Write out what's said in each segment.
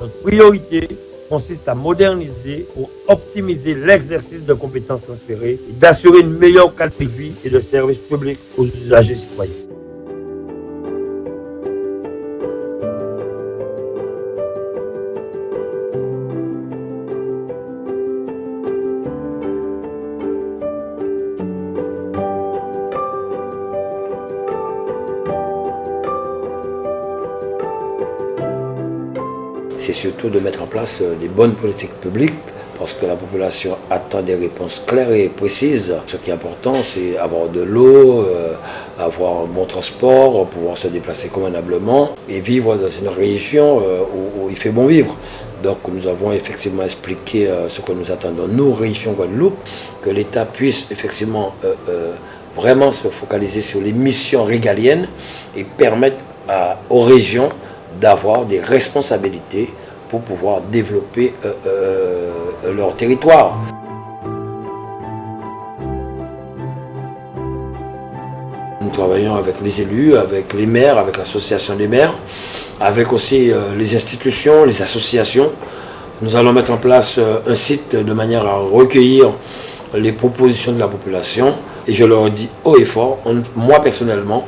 Notre priorité consiste à moderniser ou optimiser l'exercice de compétences transférées et d'assurer une meilleure qualité de vie et de services publics aux usagers citoyens. C'est surtout de mettre en place euh, les bonnes politiques publiques parce que la population attend des réponses claires et précises. Ce qui est important, c'est avoir de l'eau, euh, avoir un bon transport, pouvoir se déplacer convenablement et vivre dans une région euh, où, il fait bon vivre. Donc nous avons effectivement expliqué ce que nous attendons, nous, région Guadeloupe, que l'État puisse effectivement vraiment se focaliser sur les missions régaliennes et permettre aux régions d'avoir des responsabilités pour pouvoir développer euh, euh, leur territoire. Nous travaillons avec les élus, avec les maires, avec l'association des maires, avec aussi euh, les institutions, les associations. Nous allons mettre en place un site de manière à recueillir les propositions de la population. Et je leur dis haut et fort, moi personnellement,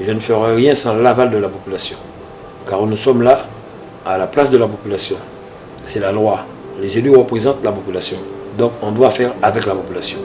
je ne ferai rien sans l'aval de la population. Car nous sommes là à la place de la population. C'est la loi. Les élus représentent la population. Donc on doit faire avec la population.